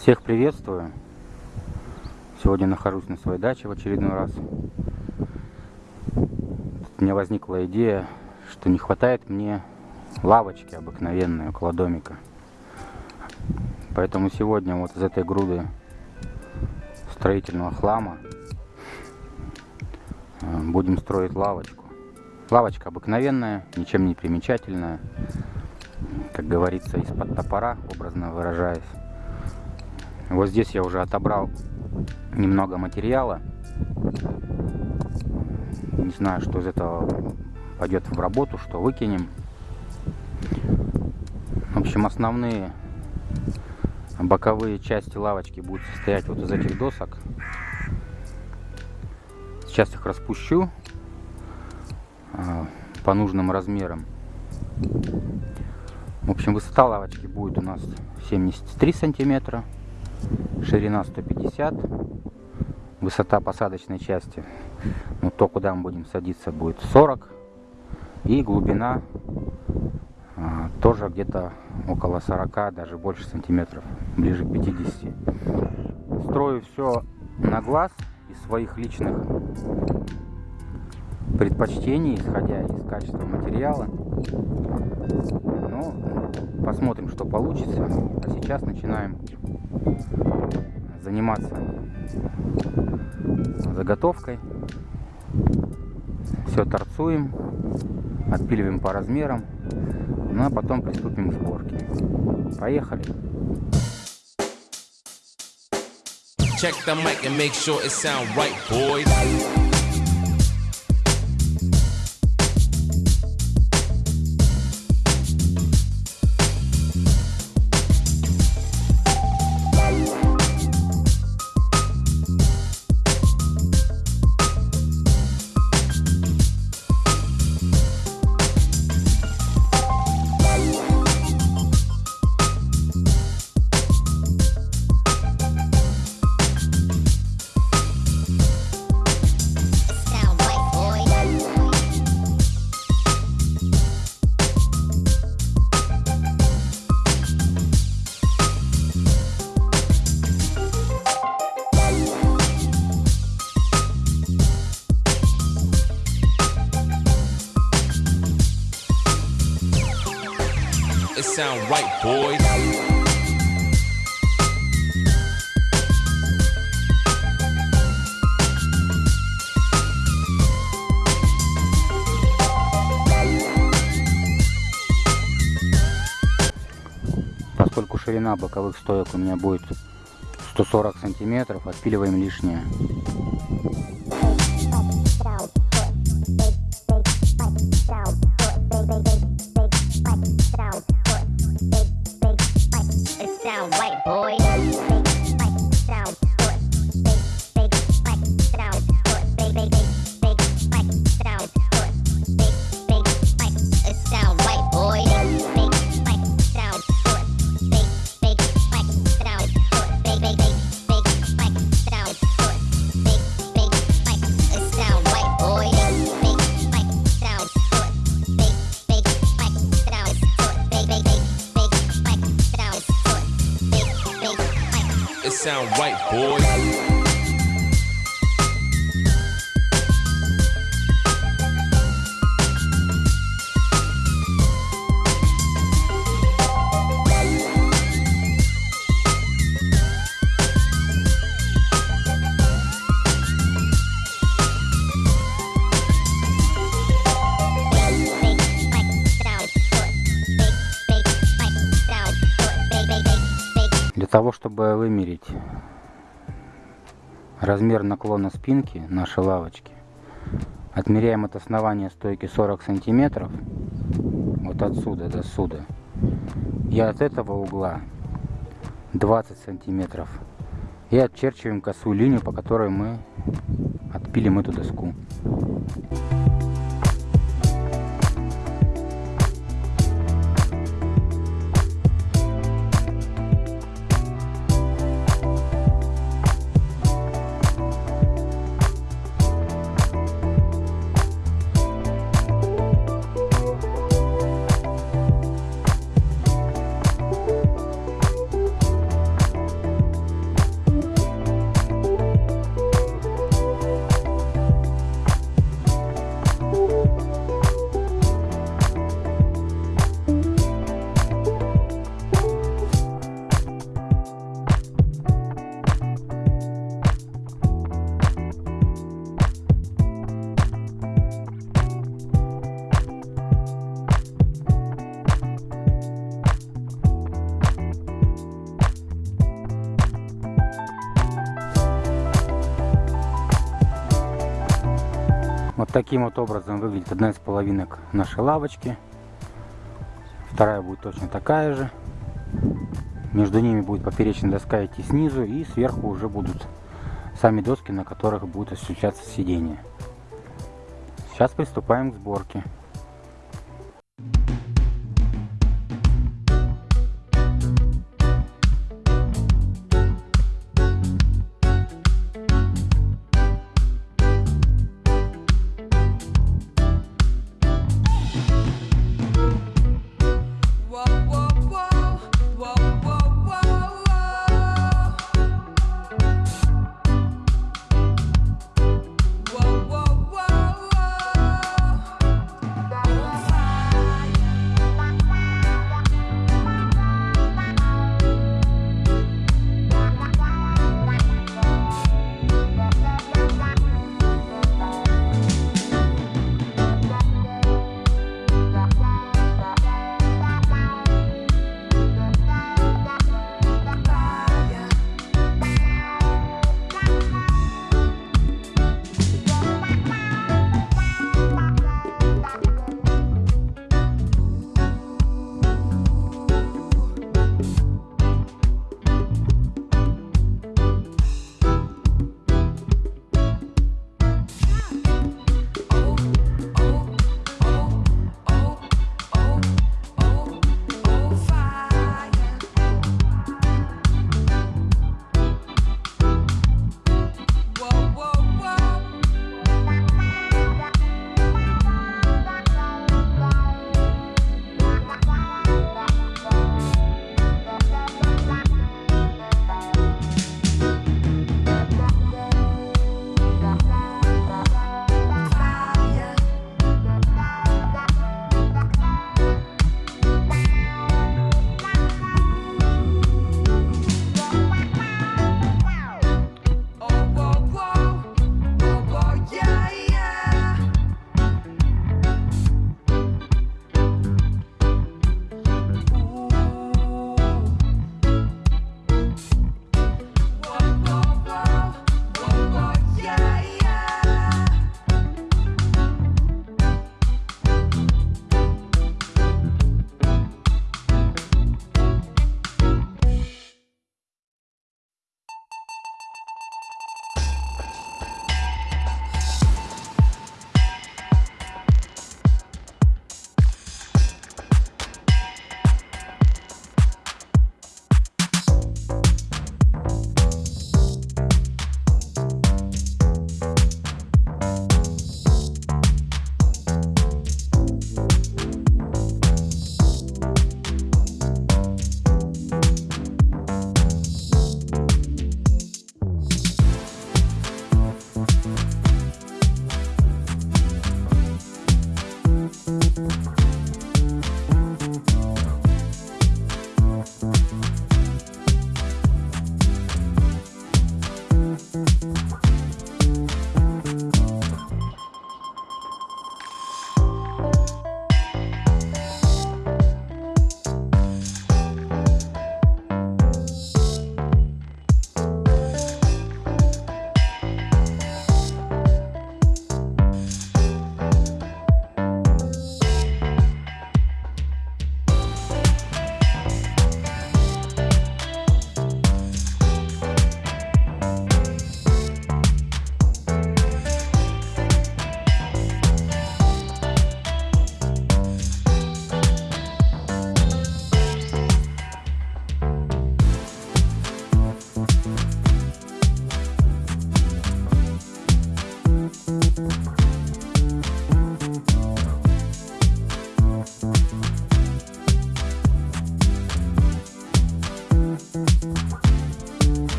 Всех приветствую. Сегодня нахожусь на своей даче в очередной раз. У меня возникла идея, что не хватает мне лавочки обыкновенной около домика. Поэтому сегодня вот из этой груды строительного хлама э, будем строить лавочку. Лавочка обыкновенная, ничем не примечательная. Как говорится, из-под топора, образно выражаясь. Вот здесь я уже отобрал немного материала. Не знаю, что из этого пойдет в работу, что выкинем. В общем, основные боковые части лавочки будут состоять вот из этих досок. Сейчас их распущу а, по нужным размерам. В общем, высота лавочки будет у нас 73 сантиметра, ширина 150, высота посадочной части, ну то, куда мы будем садиться, будет 40, и глубина а, тоже где-то около 40, даже больше сантиметров, ближе к 50. Строю все на глаз из своих личных предпочтений, исходя из качества материала. Ну, посмотрим, что получится. А сейчас начинаем заниматься заготовкой. Все торцуем, отпиливаем по размерам, ну а потом приступим к сборке. Поехали! Check the mic and make sure it sound right, boys. Sound right, boys. Поскольку ширина боковых стоек у меня будет 140 сантиметров, отпиливаем лишнее. Sound right, boys. Чтобы вымерить размер наклона спинки нашей лавочки, отмеряем от основания стойки 40 сантиметров, вот отсюда до сюда, и от этого угла 20 сантиметров, и отчерчиваем косую линию, по которой мы отпилим эту доску. Вот таким вот образом выглядит одна из половинок нашей лавочки. Вторая будет точно такая же. Между ними будет поперечная доска идти снизу и сверху уже будут сами доски, на которых будет осуществляться сиденье. Сейчас приступаем к сборке.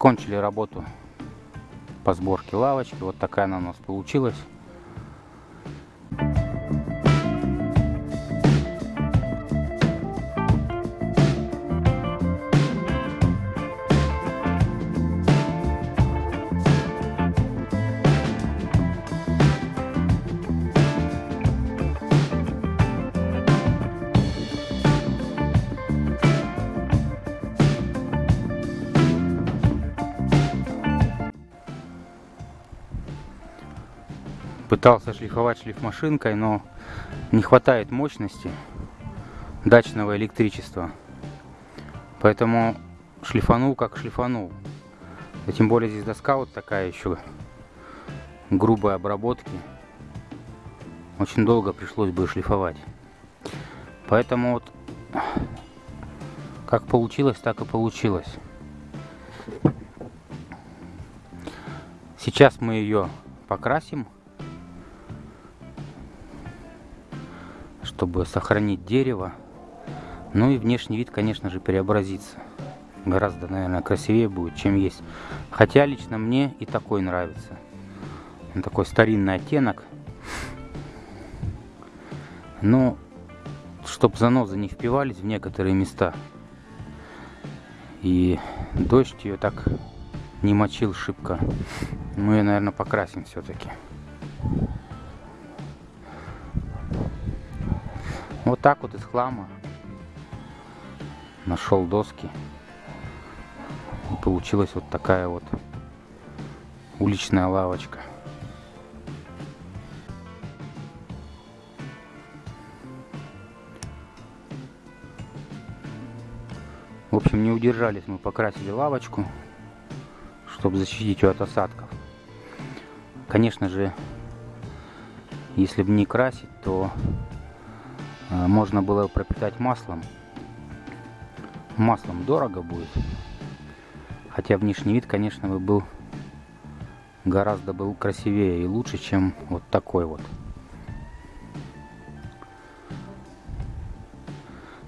Закончили работу по сборке лавочки. Вот такая она у нас получилась. Пытался шлифовать шлифмашинкой, но не хватает мощности дачного электричества. Поэтому шлифанул как шлифанул. И тем более здесь доска вот такая еще грубой обработки. Очень долго пришлось бы шлифовать. Поэтому вот как получилось, так и получилось. Сейчас мы ее покрасим. Чтобы сохранить дерево. Ну и внешний вид, конечно же, преобразится. Гораздо, наверное, красивее будет, чем есть. Хотя лично мне и такой нравится. Такой старинный оттенок. Но, чтобы занозы не впивались в некоторые места. И дождь ее так не мочил шибко. Мы ее, наверное, покрасим все-таки. Вот так вот из хлама нашел доски. И получилась вот такая вот уличная лавочка. В общем, не удержались мы, покрасили лавочку, чтобы защитить ее от осадков. Конечно же, если бы не красить, то можно было пропитать маслом. Маслом дорого будет. Хотя внешний вид, конечно, бы был гораздо был красивее и лучше, чем вот такой вот.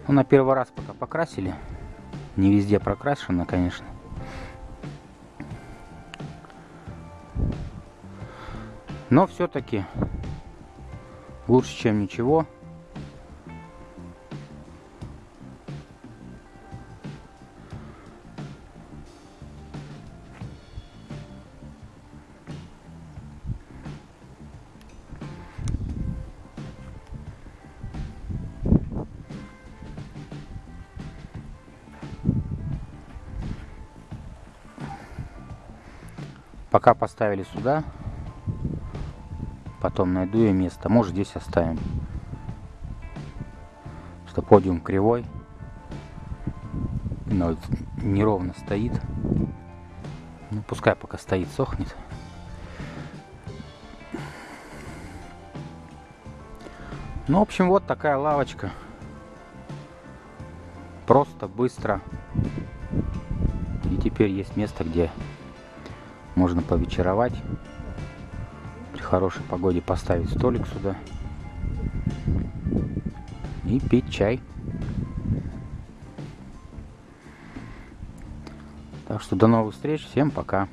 Ну, на первый раз пока покрасили. Не везде прокрашено, конечно. Но все-таки лучше, чем ничего. Пока поставили сюда, потом найду я место. Может здесь оставим. Что подиум кривой. Но неровно стоит. Ну, пускай пока стоит, сохнет. Ну, в общем, вот такая лавочка. Просто, быстро. И теперь есть место, где можно повечеровать. При хорошей погоде поставить столик сюда. И пить чай. Так что до новых встреч. Всем пока.